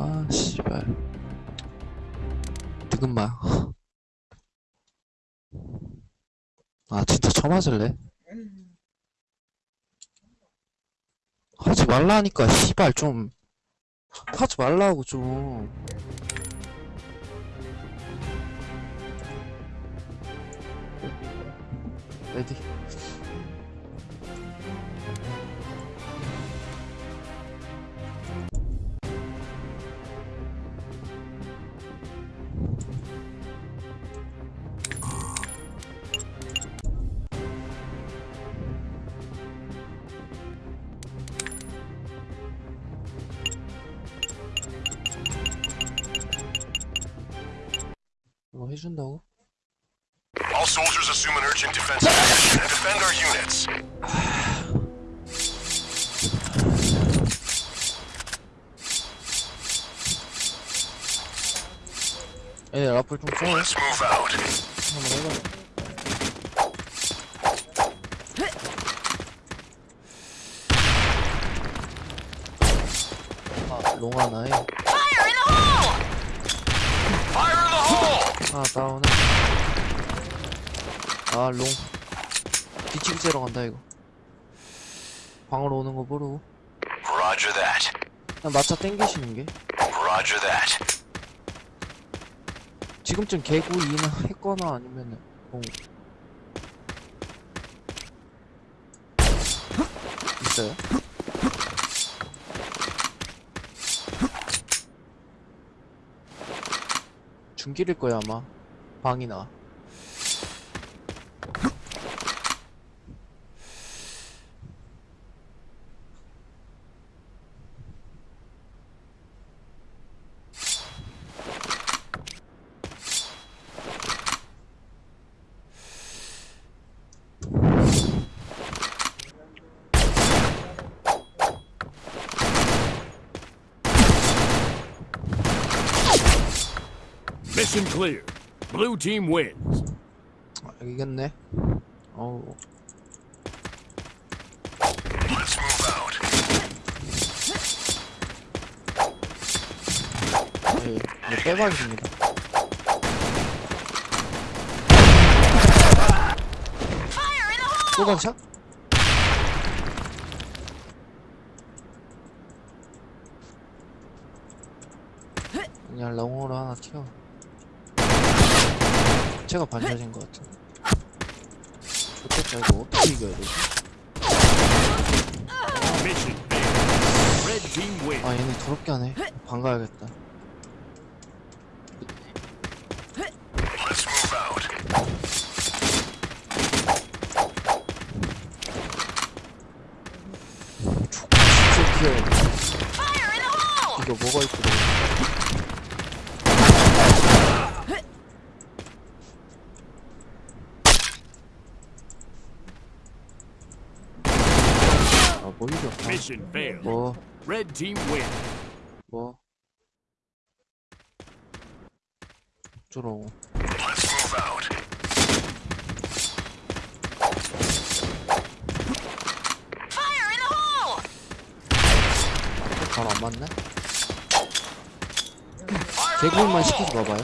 아, 씨발. 지금만. 아, 진짜 쳐맞을래? 하지 말라니까, 씨발, 좀. 하지 말라고, 좀. 레디. 뭐 해준다고? All soldiers assume an urgent defensive position and defend our units. 에 라플 좀 써. Let's move out. 한번 해봐. 아, 롱 하나에 하나 다운해. 아, 롱. 뒤치기 째러 간다, 이거. 방으로 오는 거 모르고. Roger that. 그냥 마차 땡기시는 게. Roger that. 지금쯤 개구 2나 했거나 아니면은, 뭐. 있어요? 길일 거야, 아마. 방이나. Mission clear. Blue team wins. 아, 이겼네. 어우. Let's move out. 예, 이거 빼박입니다. 소방샷? 그냥 롱으로 하나 튀어. 체가 반전인 것 같은데. 좋겠다, 이거 어떻게 이겨야 되지? 아, 얘네 더럽게 하네. 방 가야겠다. Let's move out. 족발 진짜 귀여워. Fire in the hole! 이거 뭐가 이쁘 다. 아, 뭐 이겨. 아, Mission failed. 뭐, Red team wins. 뭐. 어쩌라고. Let's move out. Fire in the hole! 바로 안 맞네? 개구인만 시키지 마봐요.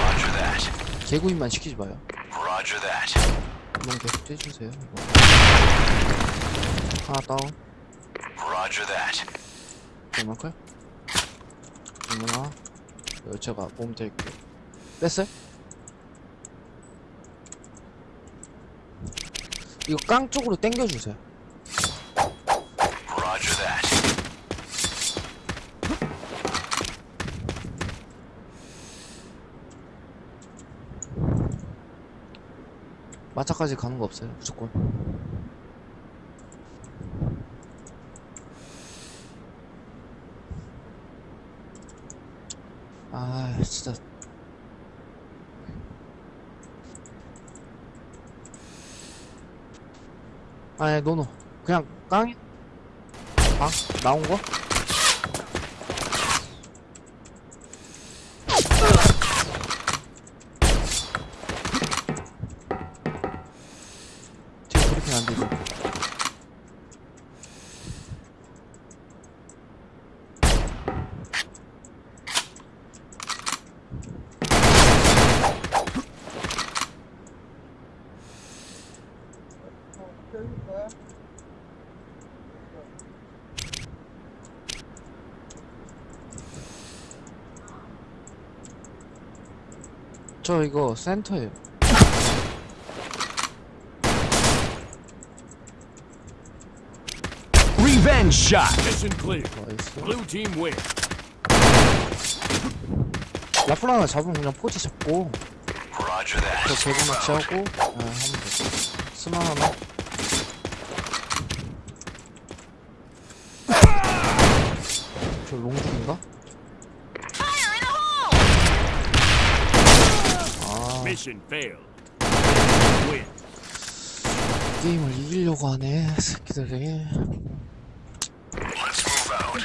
Roger that. 개구인만 시키지 마요. Roger that. 한번 계속 째주세요. 이거. 하나 다운. Roger that. 얼마클? 얼마나? 이거 제가 몸 될게요. 뺐어요? 이거 깡 쪽으로 당겨주세요. Roger that. 마차까지 가는 거 없어요, 무조건. 아, 진짜. 아니, 노노. 그냥 깡이, 방? 나온 거? 뒤에 브리핑 안 되죠? 저 이거 센터에요. Revenge shot. Mission clear. 나이스. Blue team win. 라플 하나 잡으면 그냥 포지 잡고 Roger that. 저 개구 낚시하고 아 하면 돼. 스만 하나. 저 롱중인가? 게임을 이기려고 하네 새끼들이. Let's move out.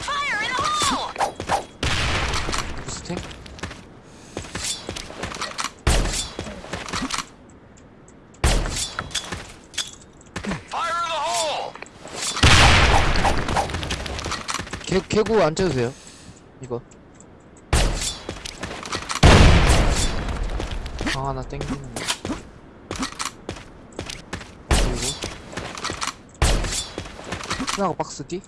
Fire in the hole! 부스팅? Fire in the hole! 개, 개구 안 돼요. 이거. 방 하나 땡기는 거. 그리고. 하나가 박스 뒤?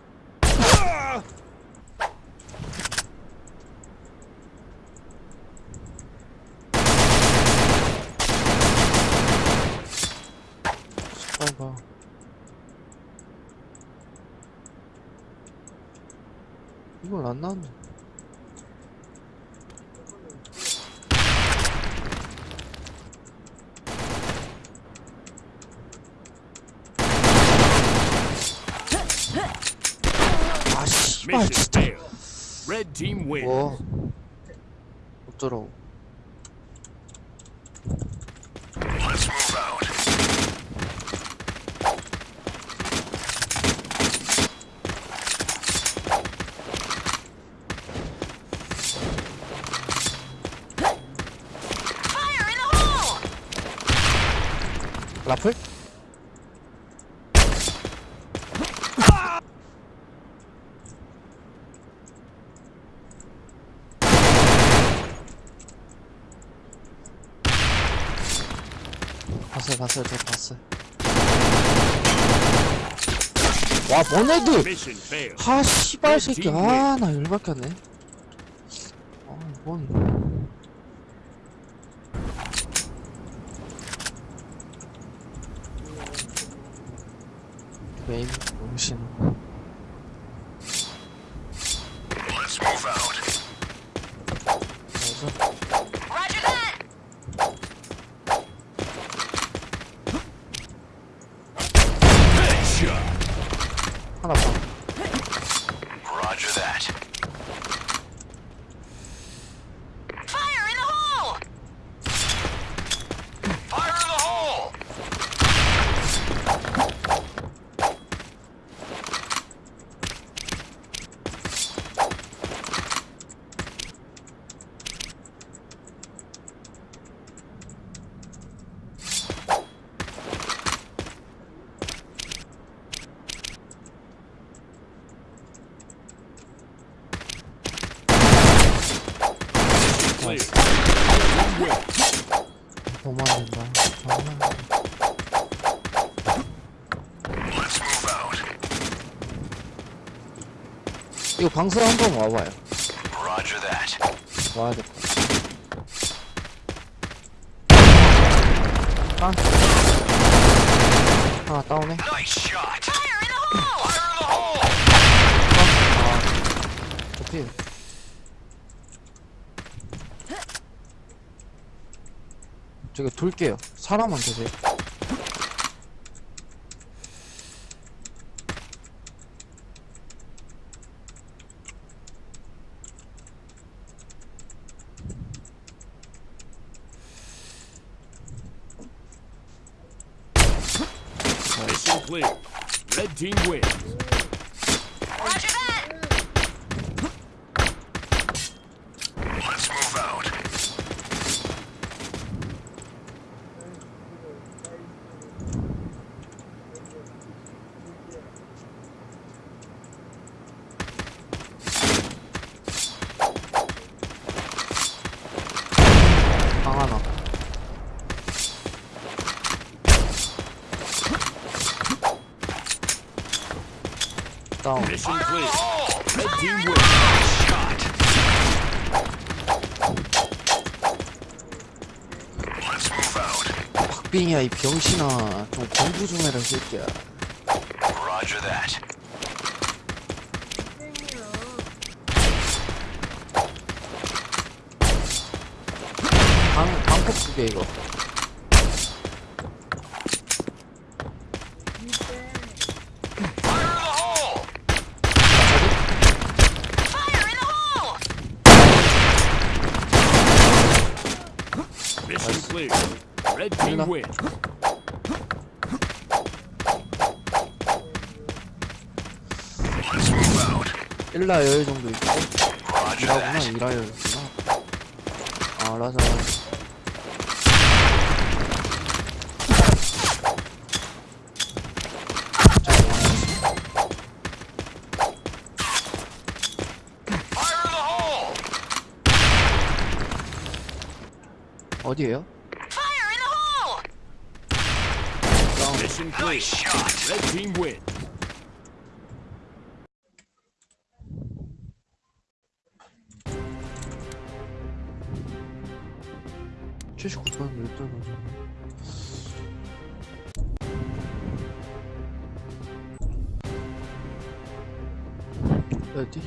봐 이걸 안 나왔네 아 씨발 Mission 진짜. 뭐 어쩌라고 Let's move out. Fire in the hole! 라플? 봤어요 봤어요 저 봤어요. 와 failed. 하 씨발 새끼. 아나 열받겠네. 아뭔 没东西 너무 안 된다 아, Let's move out. 이거 방수 한번 와봐요 Roger that. 와야 될 것 같아 아. 하나 다운해 Nice shot. Fire in the hole! Fire in the hole! 아, 어필. 저기 돌게요. 사람만 계세요. Red team wins. Roger that! Let's move out. 방 하나. 다운. Out. 박빙이야 이 병신아. 좀 공부 좀 해라 이 새끼야. Roger that. 방 방콕 두개 이거. Fire in the hole! Fire in the hole! Mission clear. Out. 일라 여유 정도 있고. 이라구나. 아 in the hole! 어디에요? Fire in the hole! 다운. Mission clear. Nice shot. Red team win. 칠십 79번 몇 떨어져? 어디?